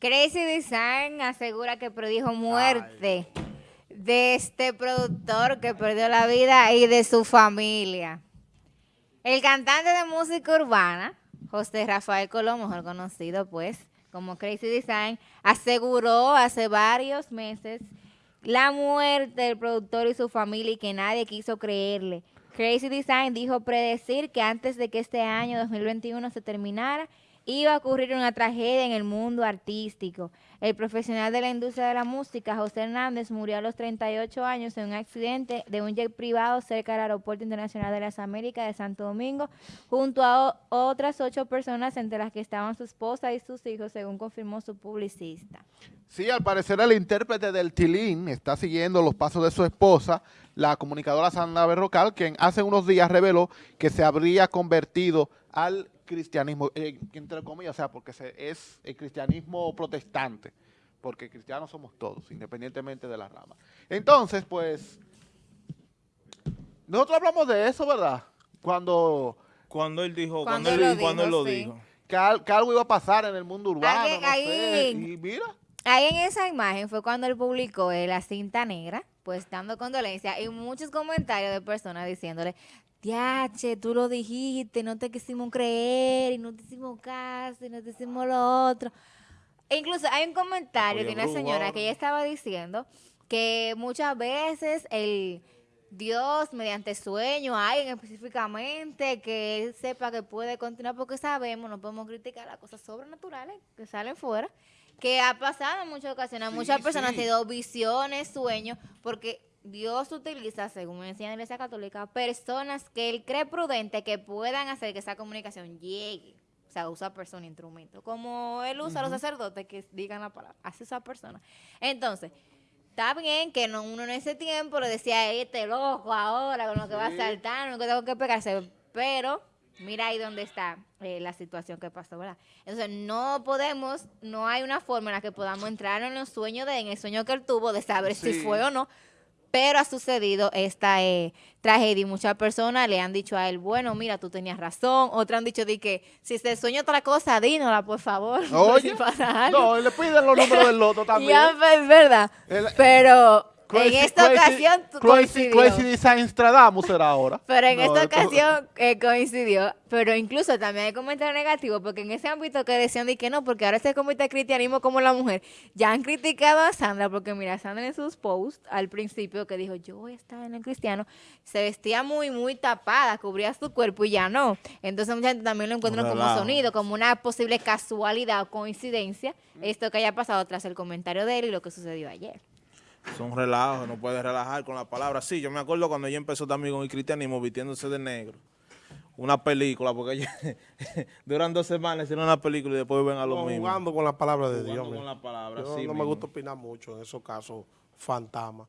Crazy Design asegura que predijo muerte de este productor que perdió la vida y de su familia. El cantante de música urbana, José Rafael Colón, mejor conocido pues como Crazy Design, aseguró hace varios meses la muerte del productor y su familia y que nadie quiso creerle. Crazy Design dijo predecir que antes de que este año 2021 se terminara, iba a ocurrir una tragedia en el mundo artístico. El profesional de la industria de la música, José Hernández, murió a los 38 años en un accidente de un jet privado cerca del Aeropuerto Internacional de las Américas de Santo Domingo, junto a otras ocho personas, entre las que estaban su esposa y sus hijos, según confirmó su publicista. Sí, al parecer el intérprete del Tilín está siguiendo los pasos de su esposa, la comunicadora Sandra Berrocal, quien hace unos días reveló que se habría convertido al cristianismo, eh, entre comillas, o sea, porque es el cristianismo protestante, porque cristianos somos todos, independientemente de la rama. Entonces, pues, nosotros hablamos de eso, ¿verdad? Cuando... Cuando él dijo, cuando, él, él, lo cuando dijo, él lo sí. dijo. Que, al, que, algo iba a pasar en el mundo urbano, ahí, no ahí, sé, y mira. Ahí en esa imagen fue cuando él publicó la cinta negra, pues dando condolencias y muchos comentarios de personas diciéndole, Tiache, tú lo dijiste, no te quisimos creer, y no te hicimos caso, y no te hicimos lo otro. E incluso hay un comentario Oye, de una señora que ella estaba diciendo que muchas veces el Dios, mediante sueño, alguien específicamente, que él sepa que puede continuar, porque sabemos, no podemos criticar las cosas sobrenaturales que salen fuera, que ha pasado en muchas ocasiones. Sí, muchas personas sí. han tenido visiones, sueños, porque Dios utiliza, según me enseña la Iglesia Católica, personas que Él cree prudente que puedan hacer que esa comunicación llegue. O sea, usa persona, instrumento. Como Él usa a los sacerdotes que digan la palabra. Hace esa persona. Entonces, está bien que no, uno en ese tiempo le decía, este loco ahora, con lo que va a saltar, no que tengo que pegarse. Pero, mira ahí donde está eh, la situación que pasó, ¿verdad? Entonces, no podemos, no hay una forma en la que podamos entrar en los sueños de, en el sueño que él tuvo, de saber si fue o no. Pero ha sucedido esta eh, tragedia y muchas personas le han dicho a él, bueno, mira, tú tenías razón. Otras han dicho de que si se sueña otra cosa, dínola, por favor. Oye, si pasa algo. no, le piden los números del loto también. Ya, pues, es verdad. El- Pero Crazy- en esta Crazy- ocasión Crazy, coincidió. Crazy Design Stradamus será ahora. Pero en No, esta ocasión eh, coincidió. Pero incluso también hay comentarios negativos, porque en ese ámbito que decían de que no, porque ahora se comete el cristianismo como la mujer, ya han criticado a Sandra, porque mira, Sandra en sus posts al principio que dijo, yo voy a estar en el cristiano, se vestía muy, muy tapada, cubría su cuerpo y ya no. Entonces mucha gente también lo encuentra Un como sonido, como una posible casualidad o coincidencia, esto que haya pasado tras el comentario de él y lo que sucedió ayer. Son relajos, no puedes relajar con la palabra. Sí, yo me acuerdo cuando ella empezó también con el cristianismo vistiéndose de negro. Una película, porque ella, duran dos semanas hicieron una película y después ven a lo No, mismo. jugando con la palabra de Jugando Dios. con mira. la palabra, Yo sí no me gusta opinar mucho en esos casos fantasmas.